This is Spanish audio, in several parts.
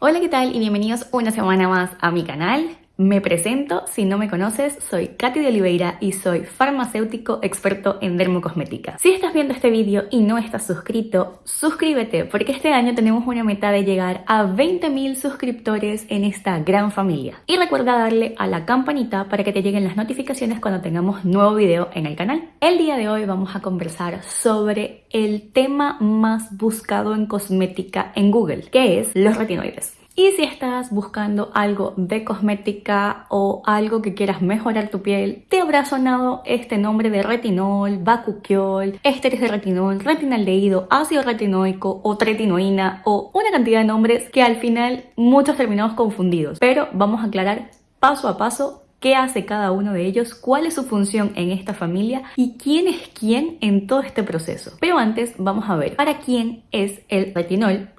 Hola, ¿qué tal? Y bienvenidos una semana más a mi canal. Me presento, si no me conoces, soy Katy de Oliveira y soy farmacéutico experto en dermocosmética. Si estás viendo este vídeo y no estás suscrito, suscríbete porque este año tenemos una meta de llegar a 20.000 suscriptores en esta gran familia. Y recuerda darle a la campanita para que te lleguen las notificaciones cuando tengamos nuevo video en el canal. El día de hoy vamos a conversar sobre el tema más buscado en cosmética en Google, que es los retinoides. Y si estás buscando algo de cosmética o algo que quieras mejorar tu piel, te habrá sonado este nombre de retinol, bacuquiol, ésteres de retinol, retinaldehído, ácido retinoico o tretinoína o una cantidad de nombres que al final muchos terminamos confundidos. Pero vamos a aclarar paso a paso qué hace cada uno de ellos, cuál es su función en esta familia y quién es quién en todo este proceso. Pero antes vamos a ver para quién es el retinol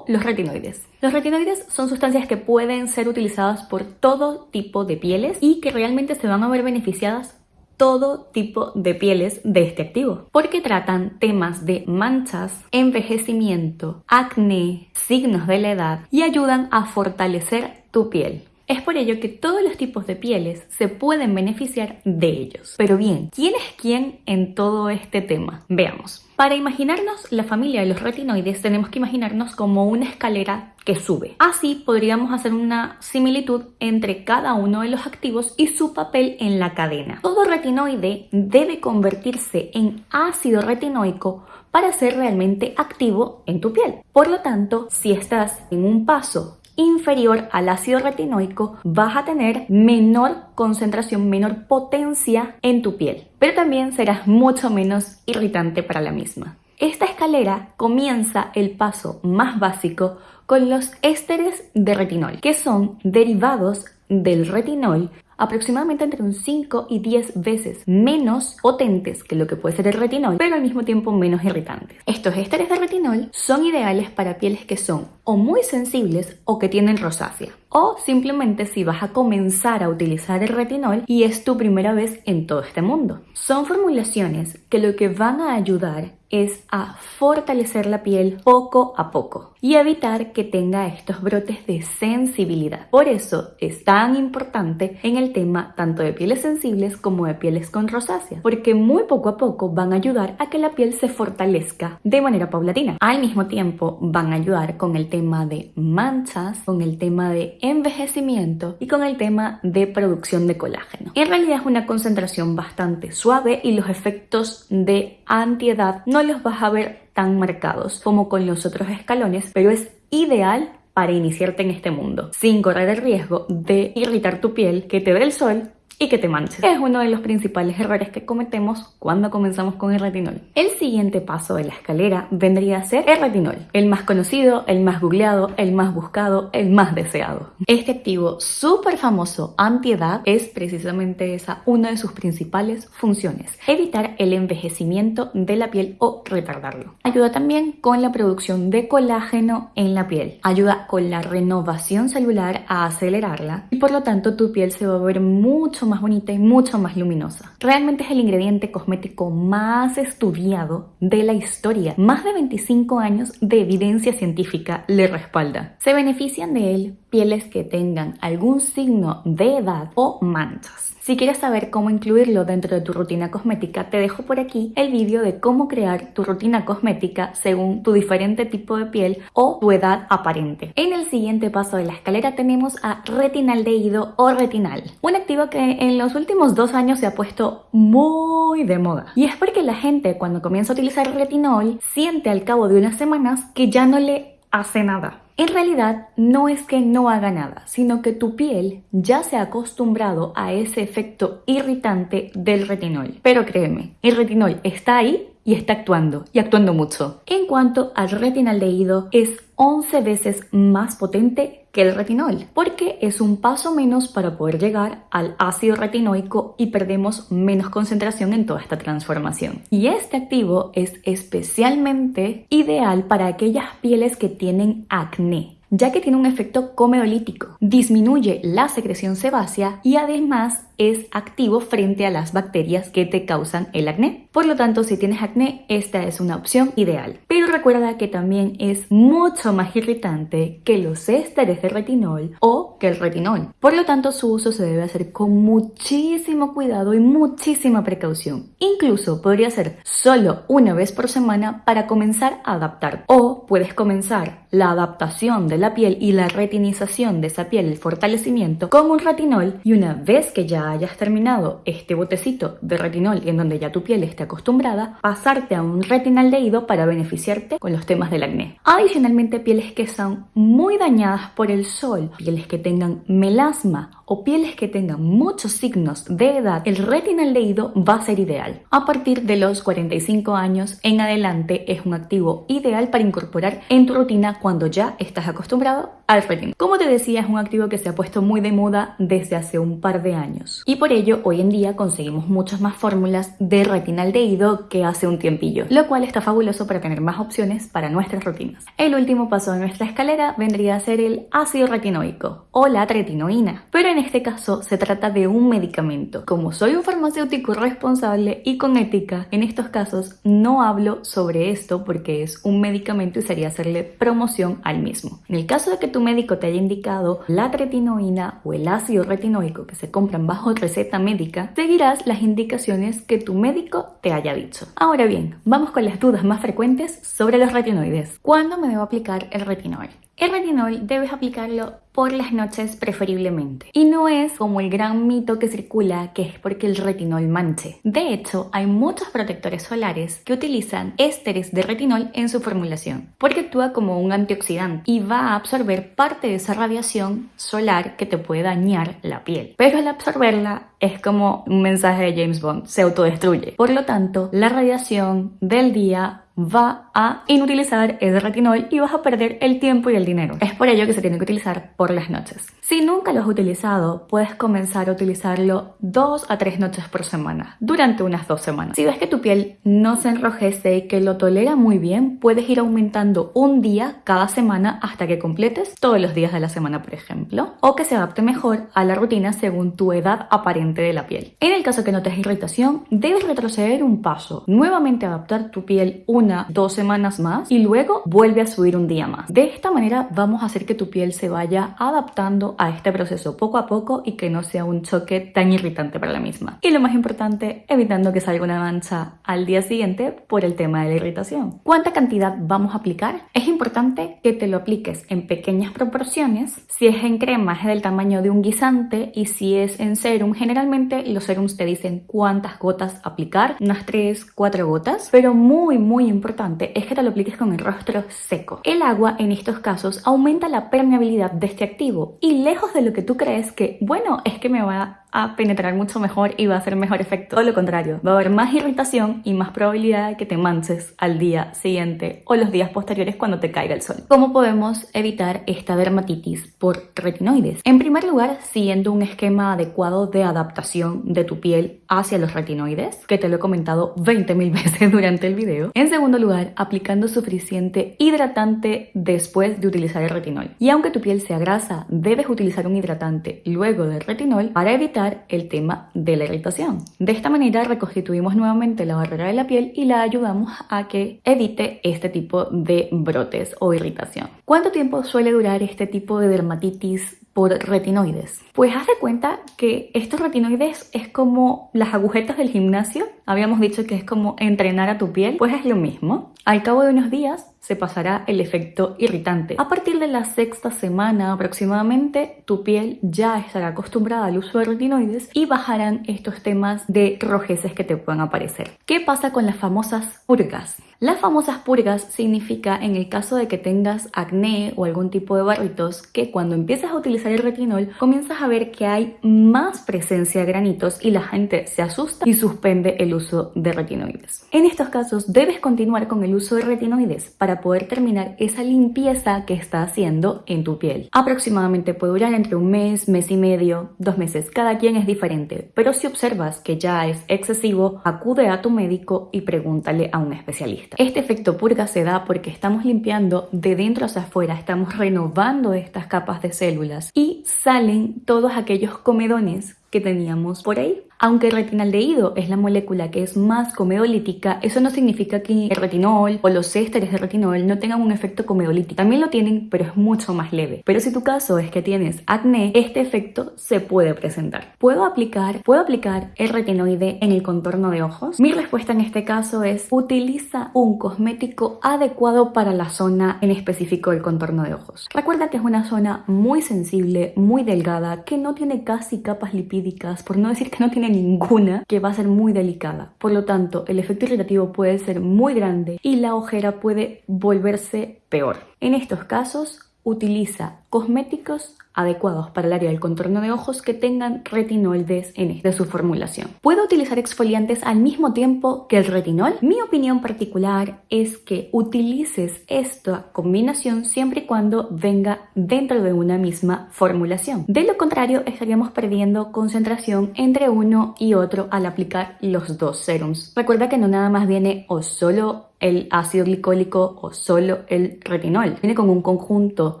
los retinoides. Los retinoides son sustancias que pueden ser utilizadas por todo tipo de pieles y que realmente se van a ver beneficiadas todo tipo de pieles de este activo, porque tratan temas de manchas, envejecimiento, acné, signos de la edad y ayudan a fortalecer tu piel. Es por ello que todos los tipos de pieles se pueden beneficiar de ellos. Pero bien, ¿quién es quién en todo este tema? Veamos. Para imaginarnos la familia de los retinoides tenemos que imaginarnos como una escalera que sube. Así podríamos hacer una similitud entre cada uno de los activos y su papel en la cadena. Todo retinoide debe convertirse en ácido retinoico para ser realmente activo en tu piel. Por lo tanto, si estás en un paso inferior al ácido retinoico vas a tener menor concentración, menor potencia en tu piel, pero también serás mucho menos irritante para la misma. Esta escalera comienza el paso más básico con los ésteres de retinol, que son derivados del retinol aproximadamente entre un 5 y 10 veces menos potentes que lo que puede ser el retinol, pero al mismo tiempo menos irritantes. Estos ésteres de retinol son ideales para pieles que son o muy sensibles o que tienen rosácea. O simplemente si vas a comenzar a utilizar el retinol y es tu primera vez en todo este mundo. Son formulaciones que lo que van a ayudar es a fortalecer la piel poco a poco y evitar que tenga estos brotes de sensibilidad. Por eso es tan importante en el tema tanto de pieles sensibles como de pieles con rosácea, porque muy poco a poco van a ayudar a que la piel se fortalezca de manera paulatina. Al mismo tiempo van a ayudar con el tema de manchas, con el tema de envejecimiento y con el tema de producción de colágeno. En realidad es una concentración bastante suave y los efectos de antiedad no los vas a ver tan marcados como con los otros escalones, pero es ideal para iniciarte en este mundo, sin correr el riesgo de irritar tu piel, que te dé el sol y que te manches. Es uno de los principales errores que cometemos cuando comenzamos con el retinol. El siguiente paso de la escalera vendría a ser el retinol, el más conocido, el más googleado, el más buscado, el más deseado. Este activo súper famoso antiedad es precisamente esa una de sus principales funciones, evitar el envejecimiento de la piel o retardarlo. Ayuda también con la producción de colágeno en la piel, ayuda con la renovación celular a acelerarla y por lo tanto tu piel se va a ver mucho más bonita y mucho más luminosa. Realmente es el ingrediente cosmético más estudiado de la historia. Más de 25 años de evidencia científica le respalda. Se benefician de él pieles que tengan algún signo de edad o manchas. Si quieres saber cómo incluirlo dentro de tu rutina cosmética, te dejo por aquí el vídeo de cómo crear tu rutina cosmética según tu diferente tipo de piel o tu edad aparente. En el siguiente paso de la escalera tenemos a retinaldehído o retinal, un activo que en los últimos dos años se ha puesto muy de moda. Y es porque la gente cuando comienza a utilizar retinol siente al cabo de unas semanas que ya no le hace nada en realidad no es que no haga nada, sino que tu piel ya se ha acostumbrado a ese efecto irritante del retinol. Pero créeme, el retinol está ahí y está actuando, y actuando mucho. En cuanto al retinaldehído, es 11 veces más potente que el retinol, porque es un paso menos para poder llegar al ácido retinoico y perdemos menos concentración en toda esta transformación. Y este activo es especialmente ideal para aquellas pieles que tienen acné, ya que tiene un efecto comedolítico, disminuye la secreción sebácea y además es activo frente a las bacterias que te causan el acné. Por lo tanto, si tienes acné, esta es una opción ideal. Pero recuerda que también es mucho más irritante que los ésteres de retinol o que el retinol. Por lo tanto, su uso se debe hacer con muchísimo cuidado y muchísima precaución. Incluso podría ser solo una vez por semana para comenzar a adaptar. O puedes comenzar la adaptación de la piel y la retinización de esa piel, el fortalecimiento, con un retinol y una vez que ya hayas terminado este botecito de retinol en donde ya tu piel esté acostumbrada, pasarte a un retinaldehído para beneficiarte con los temas del acné. Adicionalmente, pieles que son muy dañadas por el sol, pieles que tengan melasma o pieles que tengan muchos signos de edad, el retinaldehído va a ser ideal. A partir de los 45 años en adelante es un activo ideal para incorporar en tu rutina cuando ya estás acostumbrado al retinol. Como te decía, es un activo que se ha puesto muy de moda desde hace un par de años. Y por ello, hoy en día conseguimos muchas más fórmulas de retinaldehído que hace un tiempillo, lo cual está fabuloso para tener más opciones para nuestras rutinas. El último paso de nuestra escalera vendría a ser el ácido retinoico o la tretinoína, pero en este caso se trata de un medicamento. Como soy un farmacéutico responsable y con ética, en estos casos no hablo sobre esto porque es un medicamento y sería hacerle promoción al mismo. En el caso de que tu médico te haya indicado la tretinoína o el ácido retinoico que se compran bajo receta médica, seguirás las indicaciones que tu médico te haya dicho. Ahora bien, vamos con las dudas más frecuentes sobre los retinoides. ¿Cuándo me debo aplicar el retinol? El retinol debes aplicarlo por las noches preferiblemente. Y no es como el gran mito que circula que es porque el retinol manche. De hecho, hay muchos protectores solares que utilizan ésteres de retinol en su formulación, porque actúa como un antioxidante y va a absorber parte de esa radiación solar que te puede dañar la piel. Pero al absorberla es como un mensaje de James Bond, se autodestruye. Por lo tanto, la radiación del día va a inutilizar el retinol y vas a perder el tiempo y el dinero. Es por ello que se tiene que utilizar por las noches. Si nunca lo has utilizado, puedes comenzar a utilizarlo dos a tres noches por semana, durante unas dos semanas. Si ves que tu piel no se enrojece y que lo tolera muy bien, puedes ir aumentando un día cada semana hasta que completes todos los días de la semana, por ejemplo, o que se adapte mejor a la rutina según tu edad aparente de la piel. En el caso que notes irritación, debes retroceder un paso, nuevamente adaptar tu piel una dos semanas más y luego vuelve a subir un día más. De esta manera vamos a hacer que tu piel se vaya adaptando a este proceso poco a poco y que no sea un choque tan irritante para la misma. Y lo más importante, evitando que salga una mancha al día siguiente por el tema de la irritación. ¿Cuánta cantidad vamos a aplicar? Es importante que te lo apliques en pequeñas proporciones. Si es en crema es del tamaño de un guisante y si es en serum, generalmente los serums te dicen cuántas gotas aplicar, unas 3, 4 gotas, pero muy muy importante es que te lo apliques con el rostro seco. El agua en estos casos aumenta la permeabilidad de este activo y lejos de lo que tú crees que, bueno, es que me va a penetrar mucho mejor y va a hacer mejor efecto. Todo lo contrario, va a haber más irritación y más probabilidad de que te manches al día siguiente o los días posteriores cuando te caiga el sol. ¿Cómo podemos evitar esta dermatitis por retinoides? En primer lugar, siguiendo un esquema adecuado de adaptación de tu piel hacia los retinoides, que te lo he comentado 20.000 veces durante el video. En segundo lugar, aplicando suficiente hidratante después de utilizar el retinol. Y aunque tu piel sea grasa, debes utilizar un hidratante luego del retinol para evitar el tema de la irritación. De esta manera reconstituimos nuevamente la barrera de la piel y la ayudamos a que evite este tipo de brotes o irritación. ¿Cuánto tiempo suele durar este tipo de dermatitis por retinoides? Pues haz de cuenta que estos retinoides es como las agujetas del gimnasio. Habíamos dicho que es como entrenar a tu piel, pues es lo mismo. Al cabo de unos días se pasará el efecto irritante. A partir de la sexta semana aproximadamente, tu piel ya estará acostumbrada al uso de retinoides y bajarán estos temas de rojeces que te puedan aparecer. ¿Qué pasa con las famosas purgas? Las famosas purgas significa en el caso de que tengas acné o algún tipo de barritos que cuando empiezas a utilizar el retinol comienzas a ver que hay más presencia de granitos y la gente se asusta y suspende el uso de retinoides. En estos casos debes continuar con el uso de retinoides para poder terminar esa limpieza que está haciendo en tu piel. Aproximadamente puede durar entre un mes, mes y medio, dos meses, cada quien es diferente, pero si observas que ya es excesivo, acude a tu médico y pregúntale a un especialista. Este efecto purga se da porque estamos limpiando de dentro hacia afuera, estamos renovando estas capas de células y salen todos aquellos comedones que teníamos por ahí. Aunque el retinaldehído es la molécula que es más comedolítica, eso no significa que el retinol o los ésteres de retinol no tengan un efecto comedolítico. También lo tienen, pero es mucho más leve. Pero si tu caso es que tienes acné, este efecto se puede presentar. ¿Puedo aplicar, ¿puedo aplicar el retinoide en el contorno de ojos? Mi respuesta en este caso es utiliza un cosmético adecuado para la zona en específico del contorno de ojos. Recuerda que es una zona muy sensible, muy delgada, que no tiene casi capas lipídicas, por no decir que no tiene ninguna que va a ser muy delicada. Por lo tanto, el efecto irritativo puede ser muy grande y la ojera puede volverse peor. En estos casos, utiliza cosméticos adecuados para el área del contorno de ojos que tengan retinol de su formulación. ¿Puedo utilizar exfoliantes al mismo tiempo que el retinol? Mi opinión particular es que utilices esta combinación siempre y cuando venga dentro de una misma formulación. De lo contrario, estaríamos perdiendo concentración entre uno y otro al aplicar los dos serums. Recuerda que no nada más viene o solo el ácido glicólico o solo el retinol. Viene con un conjunto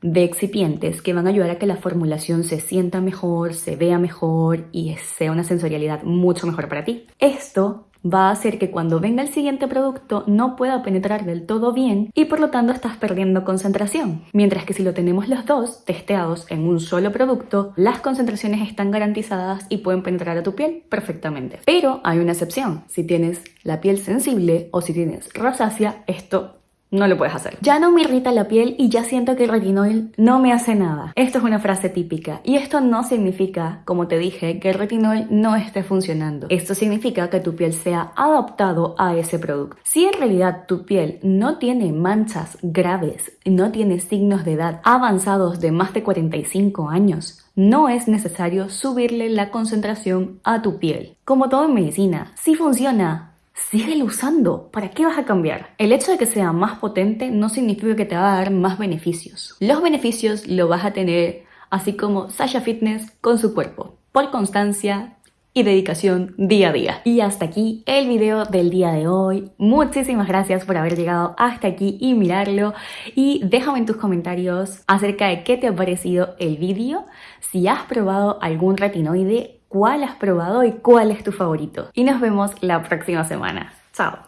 de excipientes que van a ayudar a que la formulación se sienta mejor, se vea mejor y sea una sensorialidad mucho mejor para ti. Esto va a hacer que cuando venga el siguiente producto no pueda penetrar del todo bien y por lo tanto estás perdiendo concentración. Mientras que si lo tenemos los dos testeados en un solo producto, las concentraciones están garantizadas y pueden penetrar a tu piel perfectamente. Pero hay una excepción, si tienes la piel sensible o si tienes rosácea, esto no lo puedes hacer. Ya no me irrita la piel y ya siento que el retinol no me hace nada. Esto es una frase típica y esto no significa, como te dije, que el retinol no esté funcionando. Esto significa que tu piel sea adaptado a ese producto. Si en realidad tu piel no tiene manchas graves, no tiene signos de edad avanzados de más de 45 años, no es necesario subirle la concentración a tu piel. Como todo en medicina, si funciona, síguelo usando. ¿Para qué vas a cambiar? El hecho de que sea más potente no significa que te va a dar más beneficios. Los beneficios lo vas a tener así como Sasha Fitness con su cuerpo, por constancia y dedicación día a día. Y hasta aquí el video del día de hoy. Muchísimas gracias por haber llegado hasta aquí y mirarlo. Y déjame en tus comentarios acerca de qué te ha parecido el video. Si has probado algún retinoide cuál has probado y cuál es tu favorito. Y nos vemos la próxima semana. Chao.